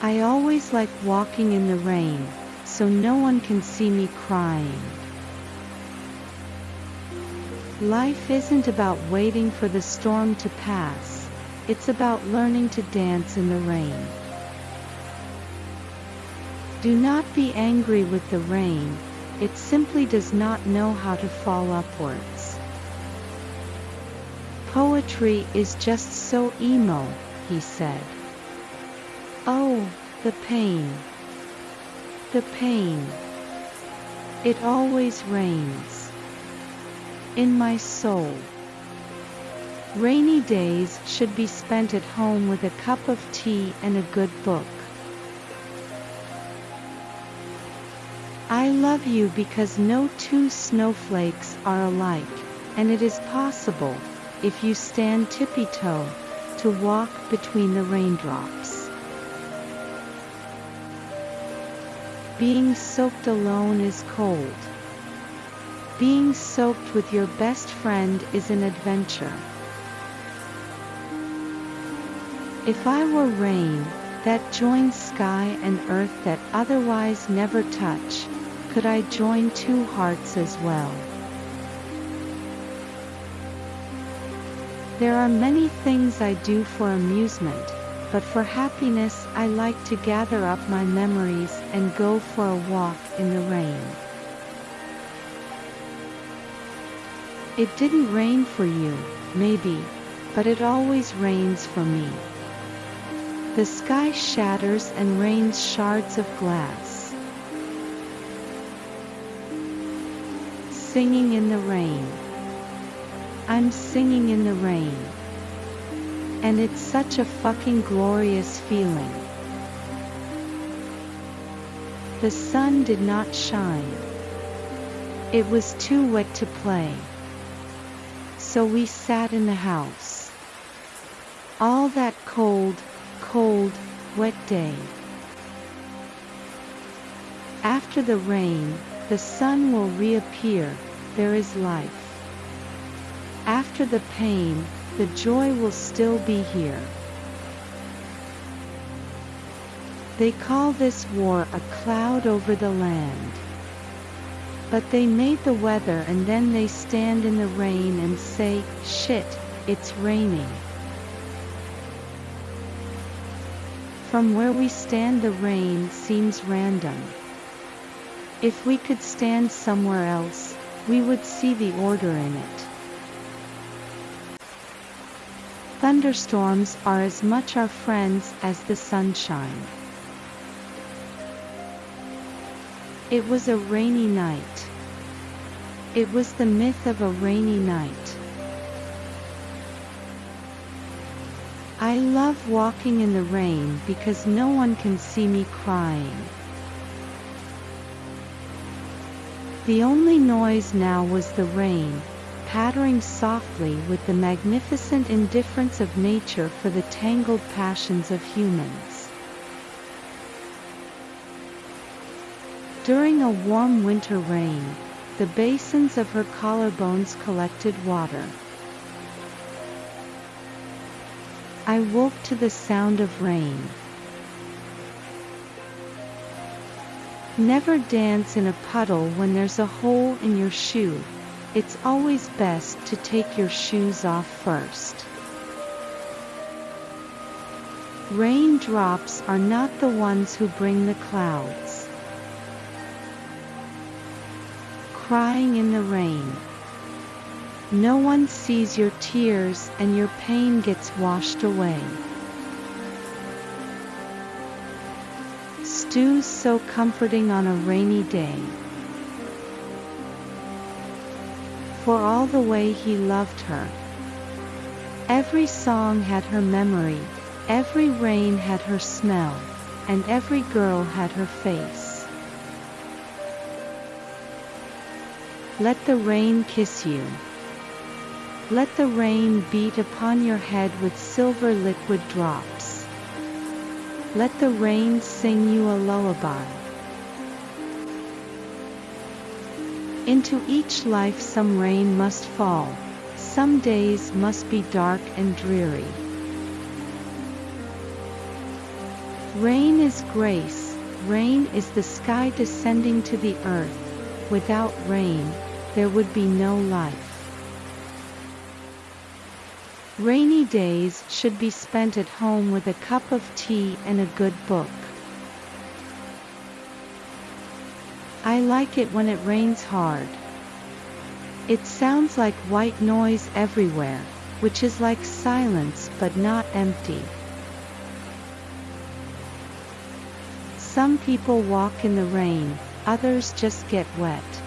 I always like walking in the rain, so no one can see me crying. Life isn't about waiting for the storm to pass, it's about learning to dance in the rain. Do not be angry with the rain, it simply does not know how to fall upwards. Poetry is just so emo, he said. Oh, the pain. The pain. It always rains. In my soul. Rainy days should be spent at home with a cup of tea and a good book. I love you because no two snowflakes are alike, and it is possible, if you stand tippy-toe, to walk between the raindrops. Being soaked alone is cold. Being soaked with your best friend is an adventure. If I were rain, that joins sky and earth that otherwise never touch, could I join two hearts as well? There are many things I do for amusement, but for happiness I like to gather up my memories and go for a walk in the rain. It didn't rain for you, maybe, but it always rains for me. The sky shatters and rains shards of glass. Singing in the rain. I'm singing in the rain. And it's such a fucking glorious feeling. The sun did not shine. It was too wet to play. So we sat in the house. All that cold, cold, wet day. After the rain, the sun will reappear, there is life. After the pain, the joy will still be here. They call this war a cloud over the land. But they made the weather and then they stand in the rain and say, shit, it's raining. From where we stand the rain seems random. If we could stand somewhere else, we would see the order in it. Thunderstorms are as much our friends as the sunshine. It was a rainy night. It was the myth of a rainy night. I love walking in the rain because no one can see me crying. The only noise now was the rain, pattering softly with the magnificent indifference of nature for the tangled passions of humans. During a warm winter rain, the basins of her collarbones collected water. I woke to the sound of rain. Never dance in a puddle when there's a hole in your shoe. It's always best to take your shoes off first. Raindrops are not the ones who bring the clouds. Crying in the rain. No one sees your tears and your pain gets washed away. stews so comforting on a rainy day. For all the way he loved her. Every song had her memory, every rain had her smell, and every girl had her face. Let the rain kiss you. Let the rain beat upon your head with silver liquid drops. Let the rain sing you a lullaby. Into each life some rain must fall, some days must be dark and dreary. Rain is grace, rain is the sky descending to the earth. Without rain, there would be no life. Rainy days should be spent at home with a cup of tea and a good book. I like it when it rains hard. It sounds like white noise everywhere, which is like silence but not empty. Some people walk in the rain, others just get wet.